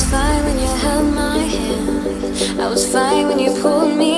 was fine when you held my hand. I was fine when you pulled me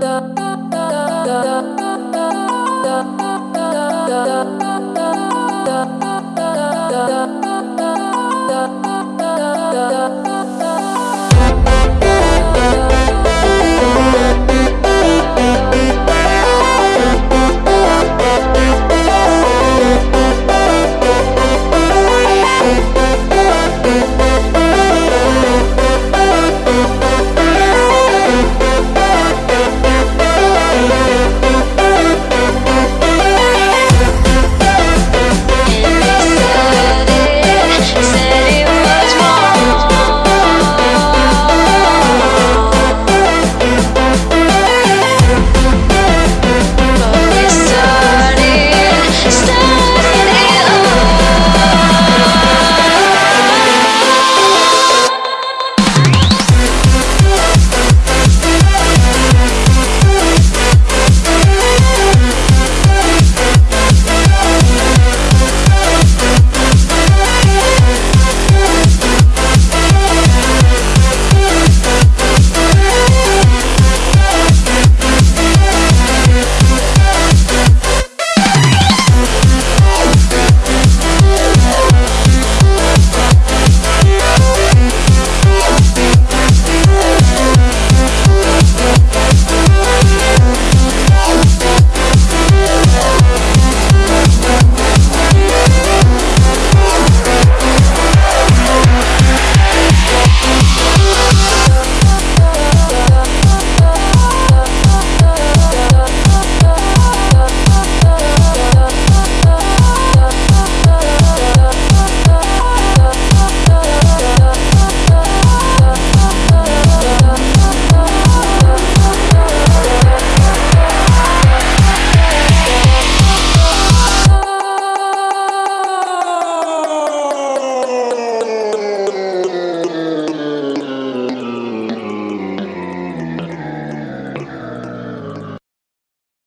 da da da da da